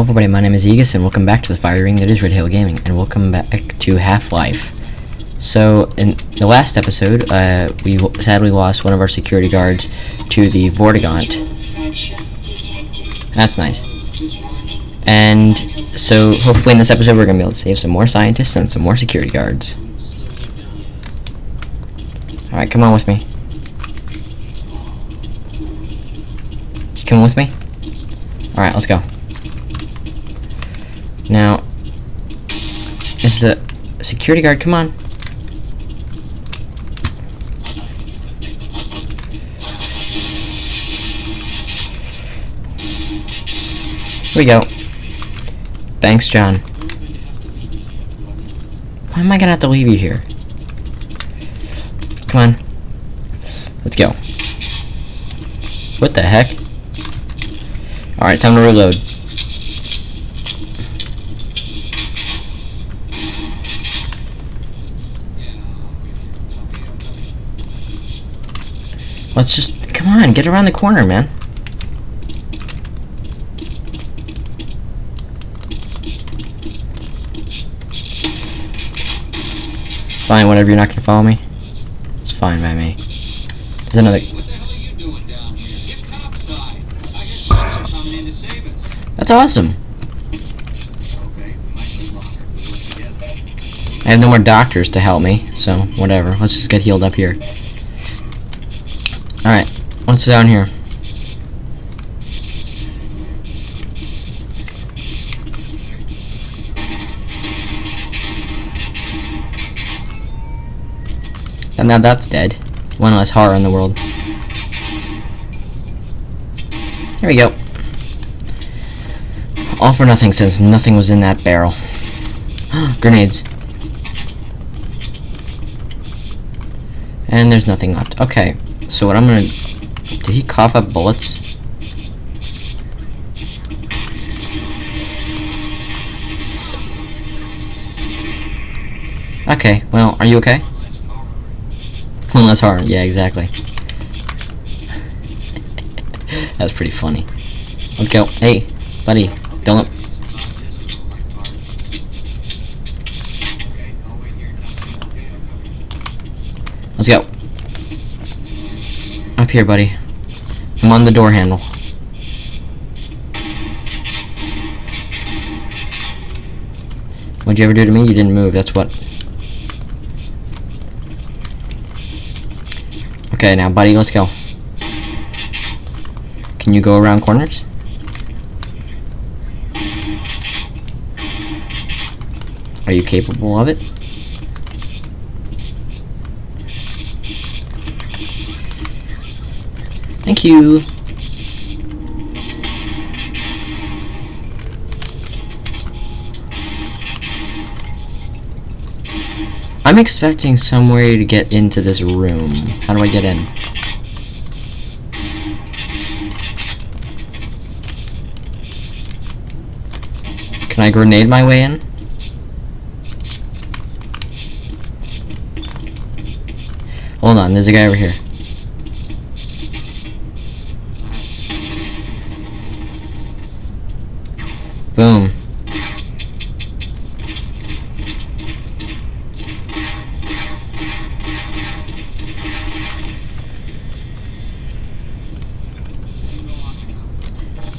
Hello everybody, my name is Aegis and welcome back to the fire ring that is Red Hill Gaming and welcome back to Half-Life. So, in the last episode, uh, we sadly lost one of our security guards to the Vortigaunt. That's nice. And so, hopefully in this episode we're going to be able to save some more scientists and some more security guards. Alright, come on with me. You coming with me? Alright, let's go. Now, is the security guard, come on. Here we go. Thanks, John. Why am I gonna have to leave you here? Come on. Let's go. What the heck? Alright, time to reload. Let's just come on, get around the corner, man. Fine, whatever. You're not gonna follow me. It's fine by me. There's another. What the hell are you doing down here? Get topside. I hear someone's coming in to save us. That's awesome. Okay, we might live longer if we work together. I have no more doctors to help me, so whatever. Let's just get healed up here. What's down here? And now that's dead. One less horror in the world. There we go. All for nothing since nothing was in that barrel. Grenades. And there's nothing left. Okay, so what I'm gonna... Did he cough up bullets? Okay, well, are you okay? One less hard. Yeah, exactly. That's pretty funny. Let's go. Hey, buddy, don't... Let's go. Up here, buddy. I'm on the door handle. What'd you ever do to me? You didn't move, that's what. Okay, now, buddy, let's go. Can you go around corners? Are you capable of it? Thank you. I'm expecting some way to get into this room. How do I get in? Can I grenade my way in? Hold on, there's a guy over here.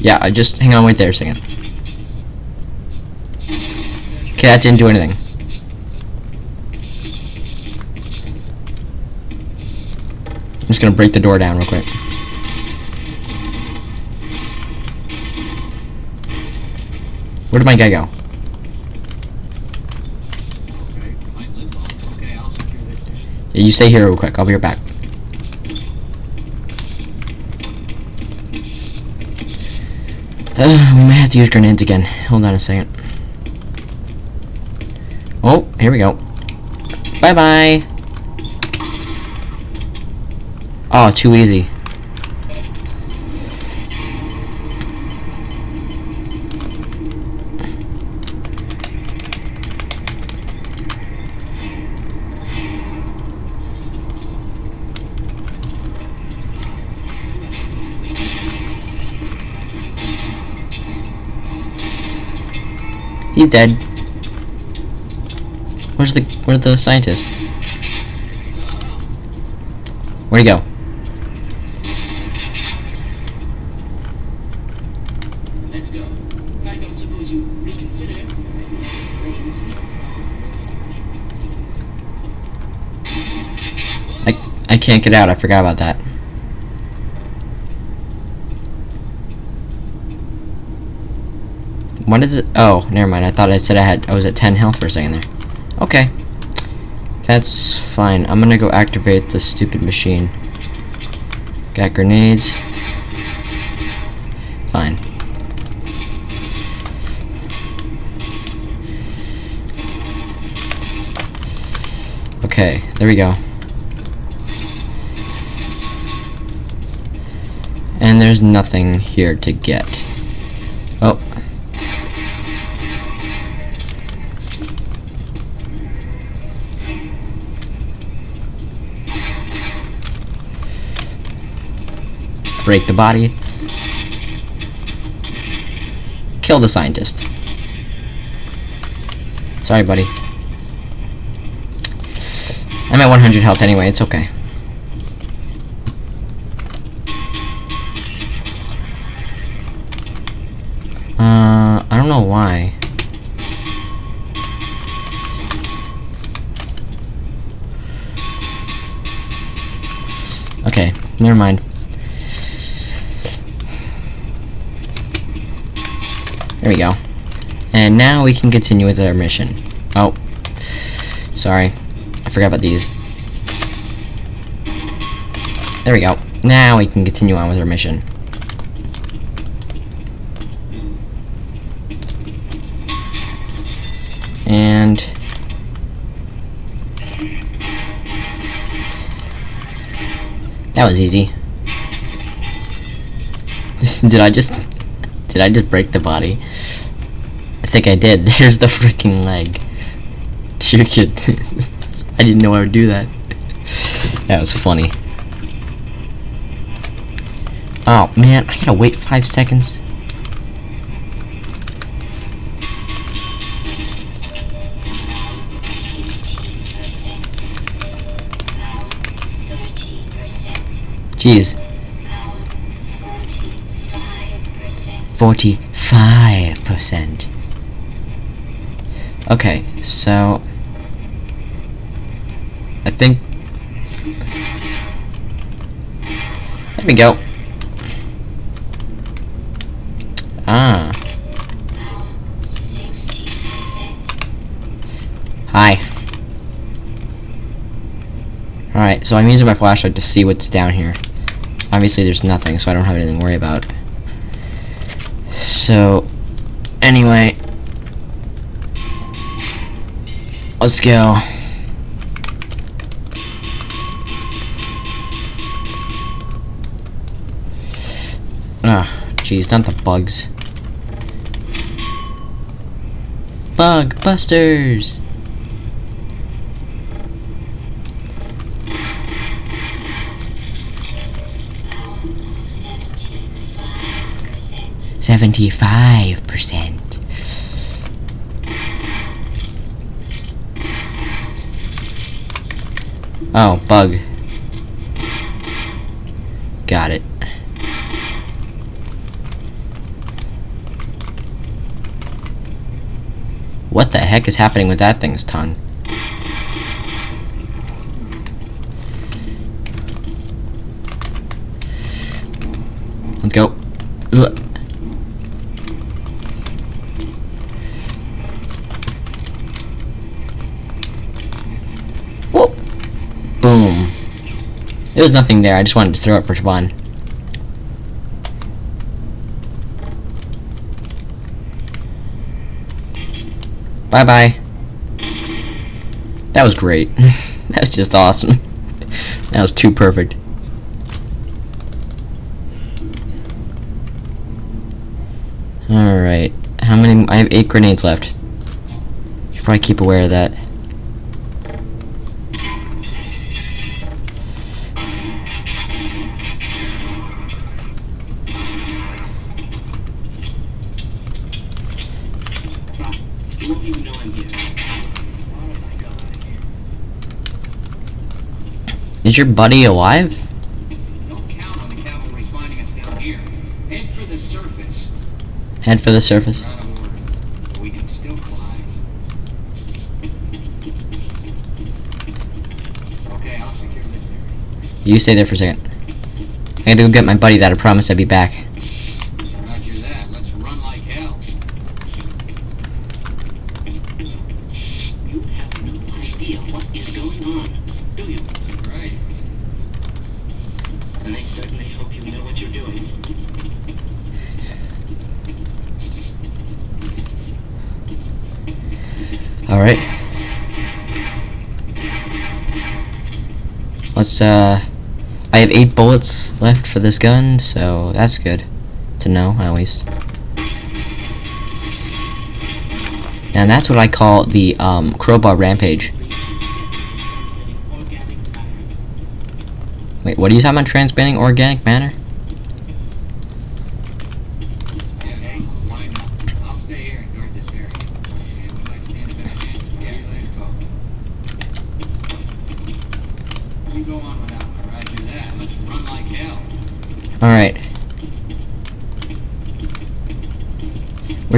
Yeah, I just hang on, wait there a second. Okay, that didn't do anything. I'm just gonna break the door down real quick. Where did my guy go? Okay, might live. Okay, I'll secure this. Yeah, you stay here real quick. I'll be right back. Uh, we might have to use grenades again. Hold on a second. Oh, here we go. Bye bye. Oh, too easy. Dead. Where's the where's the scientist? Where'd he go? I I can't get out. I forgot about that. What is it? Oh, never mind. I thought I said I had I was at 10 health for a second there. Okay. That's fine. I'm gonna go activate the stupid machine. Got grenades. Fine. Okay, there we go. And there's nothing here to get. Break the body. Kill the scientist. Sorry, buddy. I'm at 100 health anyway, it's okay. Uh, I don't know why. Okay, never mind. There we go. And now we can continue with our mission. Oh. Sorry. I forgot about these. There we go. Now we can continue on with our mission. And that was easy. did I just did I just break the body? Think I did. There's the freaking leg. Dear kid. I didn't know I would do that. that was funny. Oh man, I gotta wait five seconds. Jeez. Forty-five percent. Okay, so I think there we go. Ah. Hi. Alright, so I'm using my flashlight to see what's down here. Obviously there's nothing, so I don't have anything to worry about. So, anyway. Let's go. Ah, jeez, not the bugs. Bug busters! Seventy-five percent. Oh, bug. Got it. What the heck is happening with that thing's tongue? Let's go. Ugh. Whoop. Boom. There nothing there, I just wanted to throw it for fun. Bye bye. That was great. That's just awesome. that was too perfect. Alright. How many? I have eight grenades left. Should probably keep aware of that. Is your buddy alive? Don't count on the cavalry finding us down here. Head for the surface. Head for the surface. We're out of order, but we can still climb. Okay, I'll secure this area. You stay there for a second. I gotta go get my buddy that I promised I'd be back. Roger that. Let's run like hell. You have no idea what is going on, do you? Right. And I certainly hope you know what you're doing. Alright. Let's, uh... I have eight bullets left for this gun, so that's good to know, at least. And that's what I call the, um, crowbar rampage. Wait, what are you talking about transmitting organic matter? Okay, line up. I'll stay here and guard this area. And we might stand a better chance. Yeah, let's go. You go on without me. Roger that. Let's run like hell. Alright.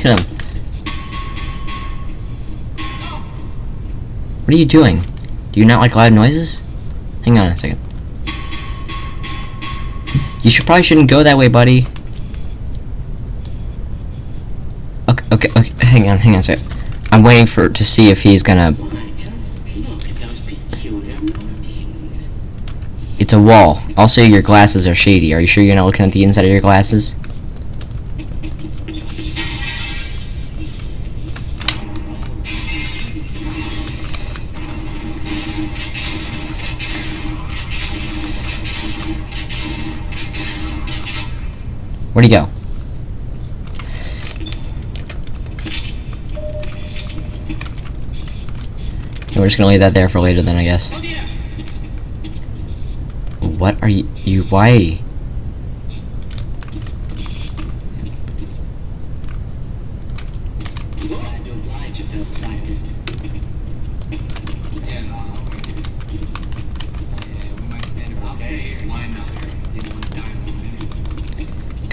Him. What are you doing? Do you not like loud noises? Hang on a second. You should probably shouldn't go that way, buddy. Okay, okay, okay, hang on, hang on a second. I'm waiting for to see if he's gonna... It's a wall. Also, your glasses are shady. Are you sure you're not looking at the inside of your glasses? Where'd he go? We're just gonna leave that there for later then, I guess. What are you, you, why?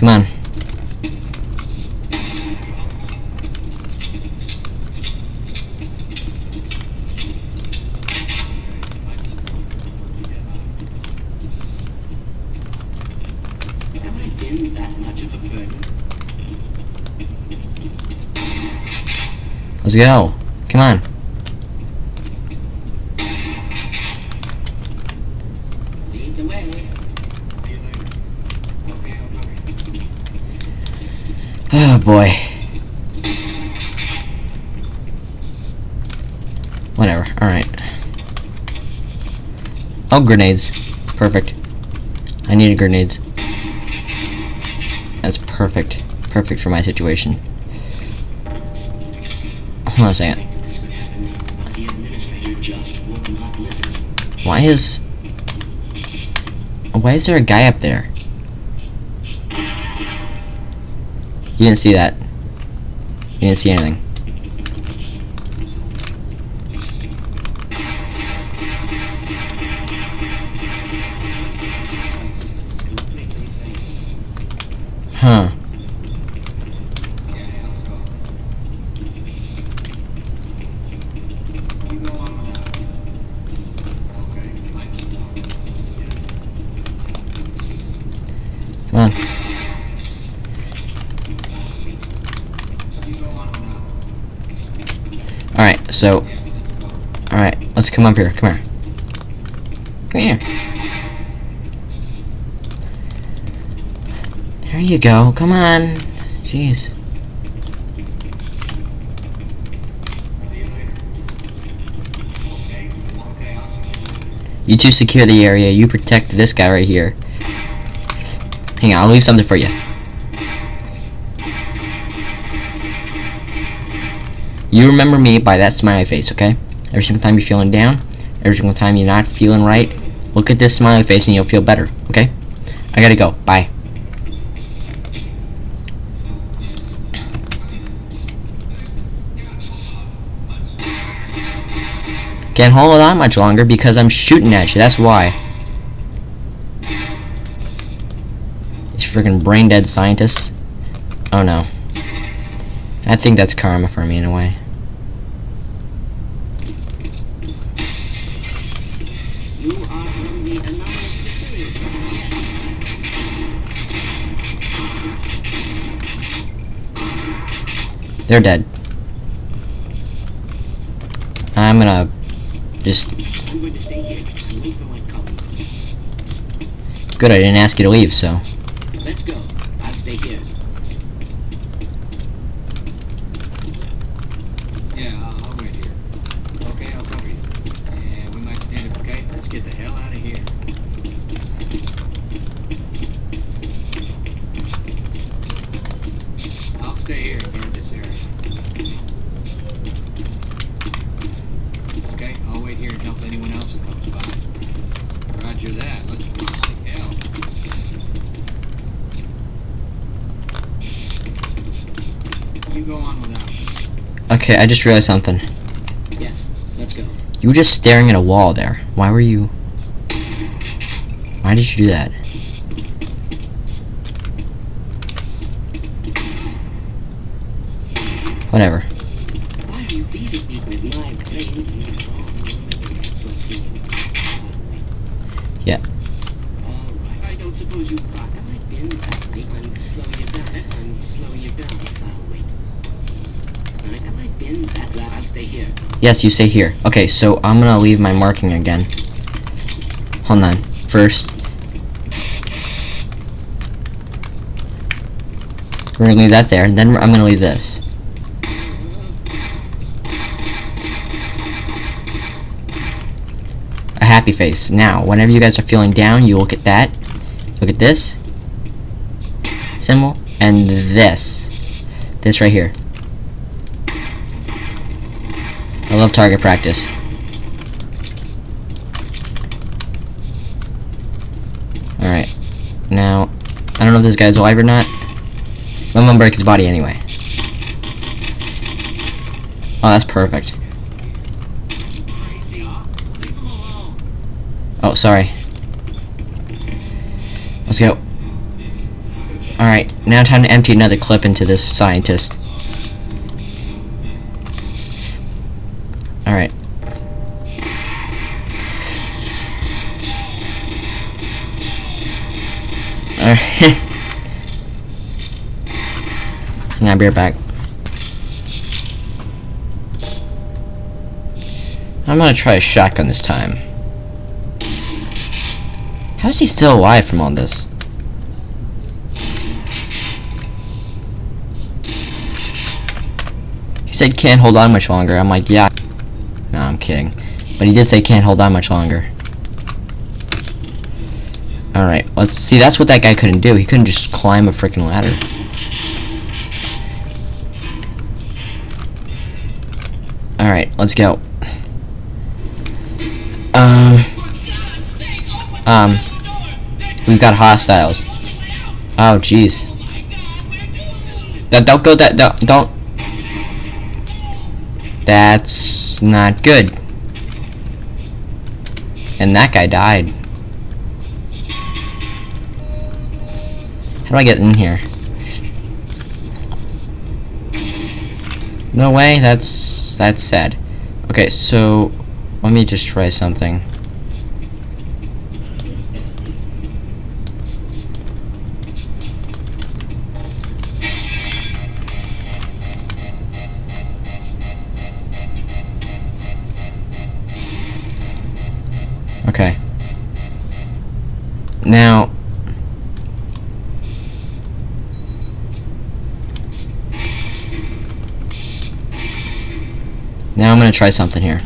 A burden? Let's go. Come on. Lead the way. See you later. Okay, I'll cover you. Oh boy. Whatever. Alright. Oh, grenades. Perfect. I needed grenades. That's perfect. Perfect for my situation. Hold on a second. Why is... Why is there a guy up there? You didn't see that. You didn't see anything. Me. Alright, so... Alright, let's come up here. Come here. There you go. Come on. Jeez. You two secure the area. You protect this guy right here. Hang on, I'll leave something for you. You remember me by that smiley face, okay? Every single time you're feeling down, every single time you're not feeling right, look at this smiley face and you'll feel better, okay? I gotta go. Bye. Can't hold on much longer because I'm shooting at you, that's why. These freaking brain dead scientists. Oh no. I think that's karma for me in a way. They're dead. I'm gonna just good I didn't ask you to leave, so Let's go. I'll stay here. Yeah, I'll, I'll wait here. Okay, I'll cover you. Yeah, we might stand up, okay? Let's get the hell out of here. I'll stay here and guard this area. Okay, I'll wait here and help anyone else who comes by. Roger that. Let's go. Like hell. You go on without me. Okay, I just realized something. Yes, let's go. You were just staring at a wall there. Why were you Why did you do that? Whatever. Why Yes, you stay here. Okay, so I'm gonna leave my marking again. Hold on. First. We're gonna leave that there, and then I'm gonna leave this. A happy face. Now, whenever you guys are feeling down, you look at that. Look at this. Symbol. And this. This right here. I love target practice. Alright. Now, I don't know if this guy's alive or not. I'm gonna break his body anyway. Oh, that's perfect. Oh, sorry. Let's go. Alright, now time to empty another clip into this scientist. Now be right back. I'm gonna try a shotgun this time. How is he still alive from all this? He said can't hold on much longer. I'm like, yeah. No, I'm kidding. But he did say can't hold on much longer. Alright, let's see. That's what that guy couldn't do. He couldn't just climb a freaking ladder. Let's go. Um. Um. We've got hostiles. Oh, jeez. Don't, go that. Don't, don't. That's not good. And that guy died. How do I get in here? No way, that's that's sad. Okay, so let me just try something. Okay. Now gonna try something here.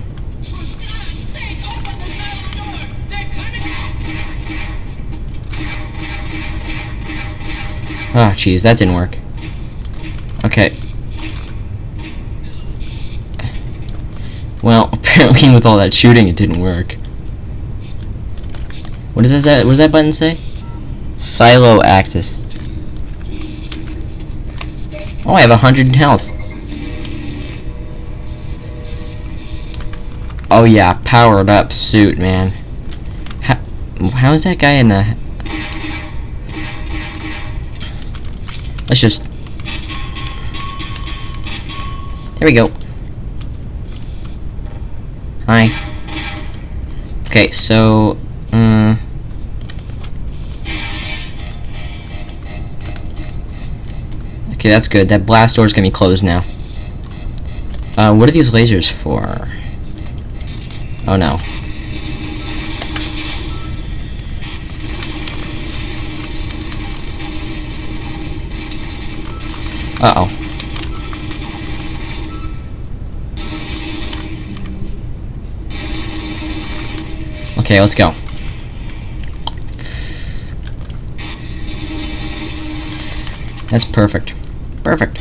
Ah, oh, jeez, that didn't work. Okay. Well, apparently with all that shooting, it didn't work. What does that? What does that button say? Silo axis. Oh, I have a hundred health. Oh yeah, powered up suit, man. How, how is that guy in the? Let's just. There we go. Hi. Okay, so, uh, Okay, that's good. That blast door's gonna be closed now. Uh, what are these lasers for? Oh no. Uh-oh. Okay, let's go. That's perfect. Perfect.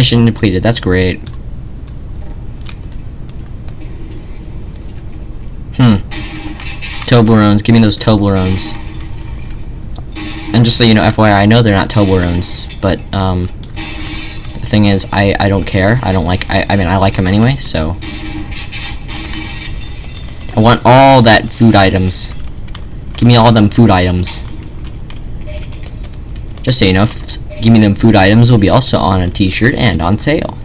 Mission depleted, that's great. Hmm. Toblerones, give me those Toblerones. And just so you know, FYI, I know they're not Toblerones, but, um, the thing is, I, I don't care. I don't like, I, I mean, I like them anyway, so. I want all that food items. Give me all them food items. Just so you know, give me them food items will be also on a t-shirt and on sale.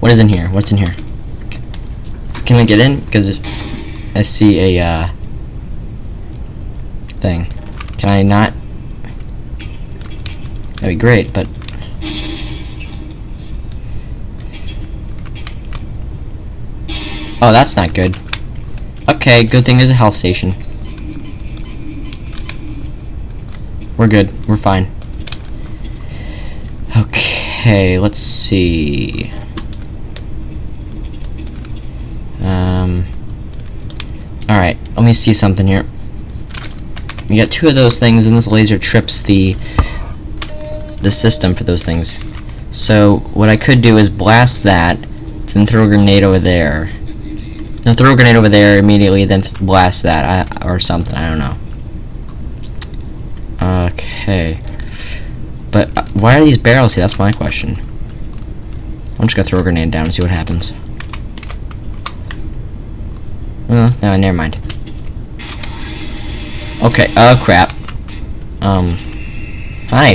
What is in here? What's in here? Can I get in? Because I see a, uh, thing. Can I not? That'd be great, but... Oh, that's not good. Okay, good thing there's a health station. We're good. We're fine. Okay, let's see. Um... Alright, let me see something here. You got two of those things, and this laser trips the the system for those things. So what I could do is blast that, then throw a grenade over there. No, throw a grenade over there immediately, then th blast that, I, or something. I don't know. Okay. Uh, why are these barrels here? That's my question. I'm just gonna throw a grenade down and see what happens. Oh, no, never mind. Okay, oh crap. Um, hi.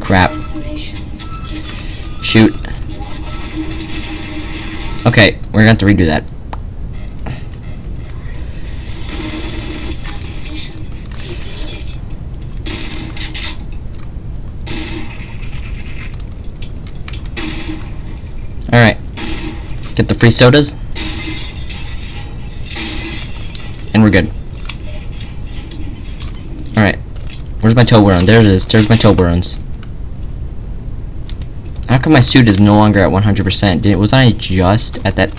Crap. Shoot. Okay, we're gonna have to redo that. Get the free sodas. And we're good. Alright. Where's my Toblerone? There it is. There's my Toblerones. How come my suit is no longer at 100%? Did, was I just at that?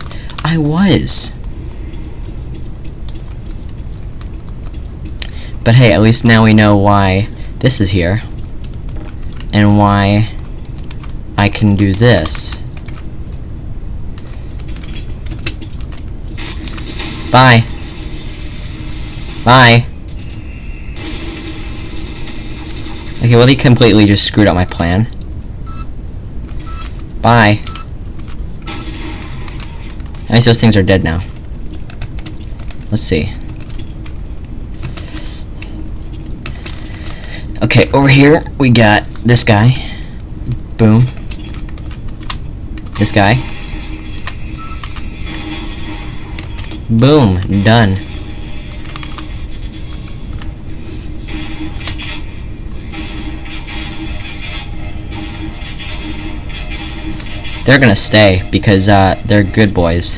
I was. But hey, at least now we know why this is here. And why I can do this. Bye. Bye. Okay, well he completely just screwed up my plan. Bye. I guess those things are dead now. Let's see. Okay, over here we got this guy. Boom. This guy. Boom, done. They're gonna stay because uh, they're good boys.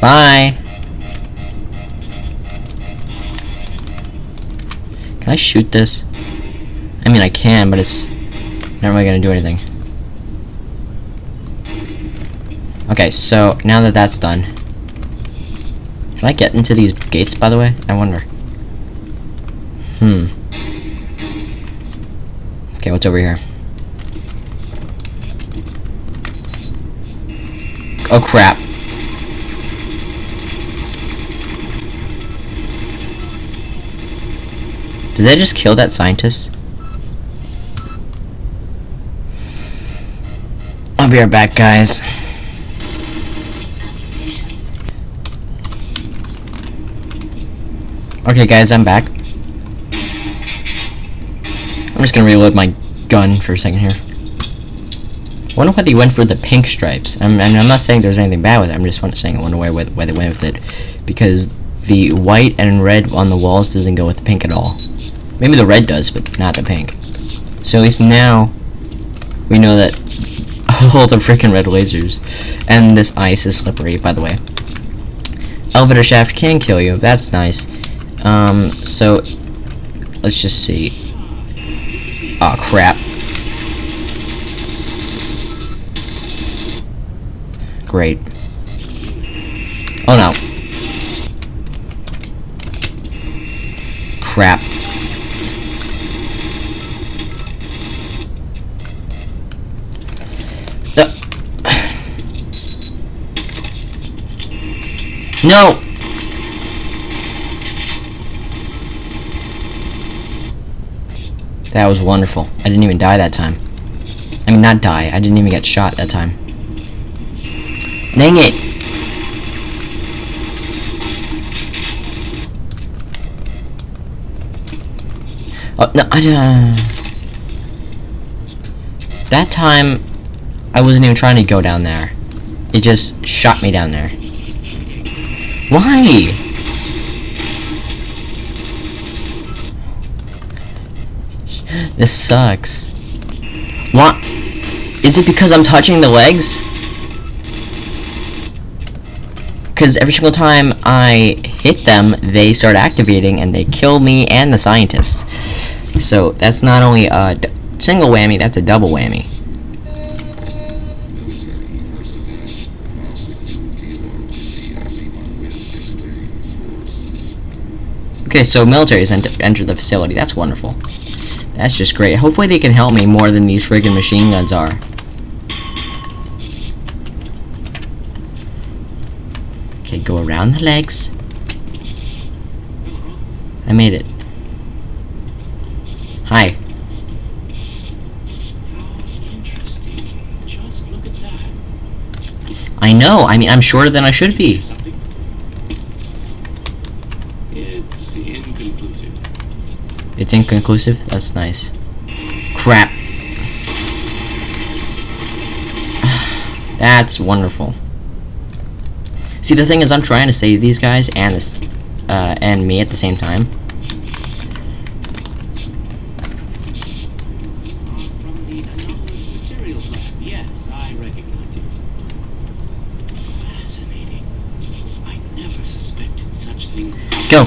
Bye. Can I shoot this? I mean, I can, but it's not really gonna do anything. Okay, so now that that's done, can I get into these gates, by the way? I wonder. Hmm. Okay, what's over here? Oh crap. Did they just kill that scientist? I'll be right back, guys. Okay, guys, I'm back. I'm just gonna reload my gun for a second here. I wonder why they went for the pink stripes. I'm, and I'm not saying there's anything bad with it. I'm just saying I wonder why, why they went with it. Because the white and red on the walls doesn't go with the pink at all. Maybe the red does, but not the pink. So at least now we know that all the freaking red lasers and this ice is slippery, by the way. Elevator shaft can kill you. That's nice. Um, so let's just see. Oh crap. Great. Oh no. Crap. No! That was wonderful. I didn't even die that time. I mean, not die. I didn't even get shot that time. Dang it! Oh, no, I, uh... That time, I wasn't even trying to go down there. It just shot me down there. Why? This sucks. What? Is it because I'm touching the legs? Because every single time I hit them, they start activating and they kill me and the scientists. So that's not only a single whammy, that's a double whammy. Okay, so military's ent entered the facility. That's wonderful. That's just great. Hopefully they can help me more than these friggin' machine guns are. Okay, go around the legs. I made it. Hi. I know. I mean, I'm shorter than I should be. It's inconclusive. It's inconclusive? That's nice. Crap. That's wonderful. See, the thing is, I'm trying to save these guys and this, uh, and me at the same time. From the anomalous materials lab. Yes, I recognize you. Fascinating. I never suspected such things. Go.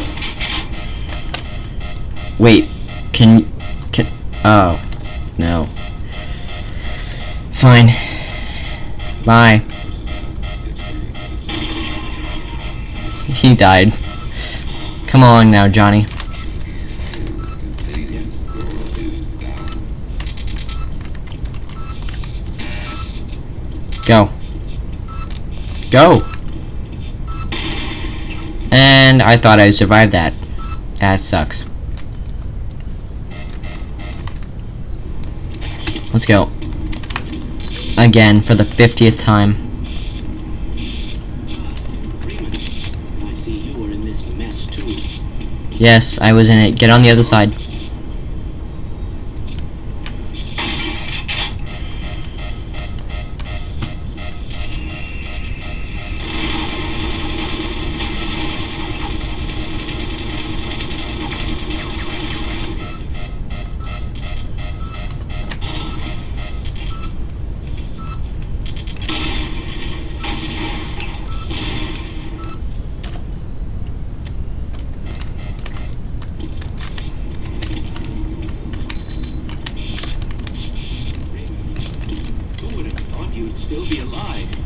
Wait. Can can? Oh, no. Fine. Bye. He died. Come on now, Johnny. Go. Go! And I thought I'd survive that. That sucks. Let's go. Again, for the 50th time. Freeman, I see you were in this mess too. Yes, I was in it. Get on the other side.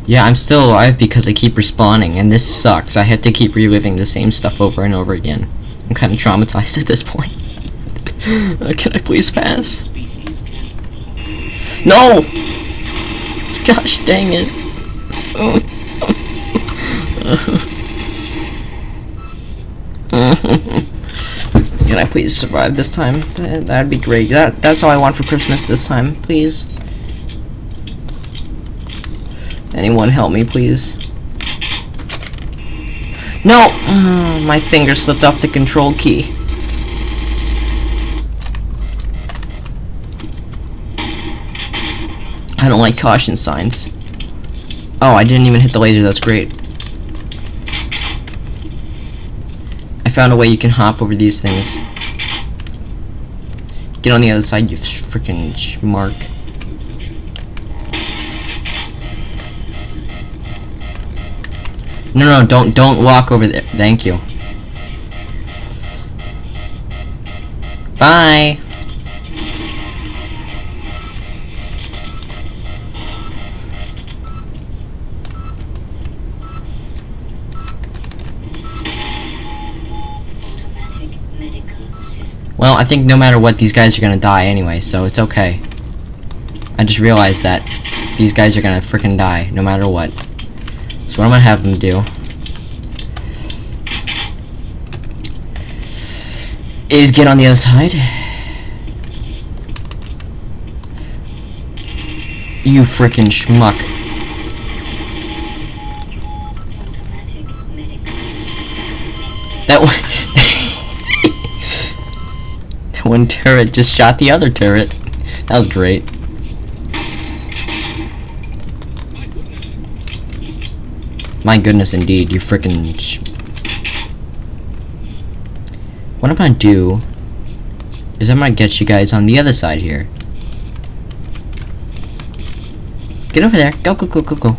Yeah, I'm still alive because I keep respawning, and this sucks. I have to keep reliving the same stuff over and over again. I'm kind of traumatized at this point. uh, can I please pass? No! Gosh dang it. Can I please survive this time? That, that'd be great. That that's all I want for Christmas this time, please. Anyone help me, please? No! Uh, my finger slipped off the control key. I don't like caution signs. Oh, I didn't even hit the laser, that's great. I found a way you can hop over these things. Get on the other side, you freaking schmark. No, no, don't, don't walk over there. Thank you. Bye. Well, I think no matter what, these guys are gonna die anyway, so it's okay. I just realized that these guys are gonna freaking die, no matter what. So what I'm gonna have them do is get on the other side. You freaking schmuck. That one. that one turret just shot the other turret. That was great. My goodness, indeed, you freaking. What I'm gonna do is I'm gonna get you guys on the other side here. Get over there. Go, go, go, go, go.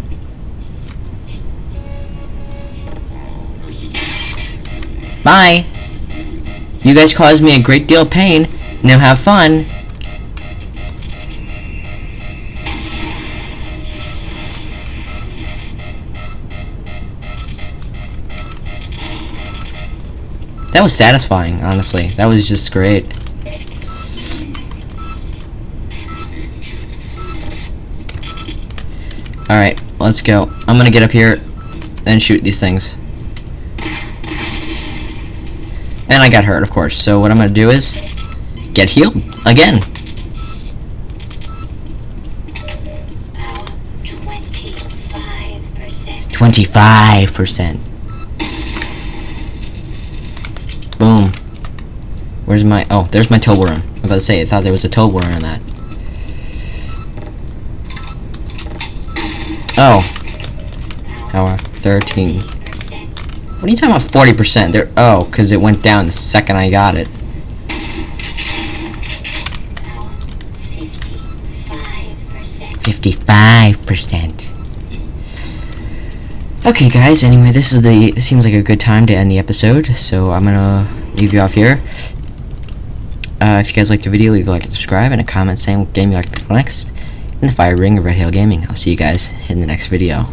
Bye. You guys caused me a great deal of pain. Now have fun. That was satisfying, honestly. That was just great. Alright, let's go. I'm gonna get up here and shoot these things. And I got hurt, of course. So what I'm gonna do is get healed again. Twenty-five percent. Boom. Where's my? Oh, there's my Toblerone. I was about to say, I thought there was a Toblerone in that. Oh. Power thirteen. What are you talking about? Forty percent. There. Oh, because it went down the second I got it. Fifty-five percent. Okay, guys. Anyway, this is the. This seems like a good time to end the episode, so I'm gonna leave you off here. Uh, if you guys liked the video, leave a like and subscribe, and a comment saying what game you like next in the Fire Ring of Red Hill Gaming. I'll see you guys in the next video.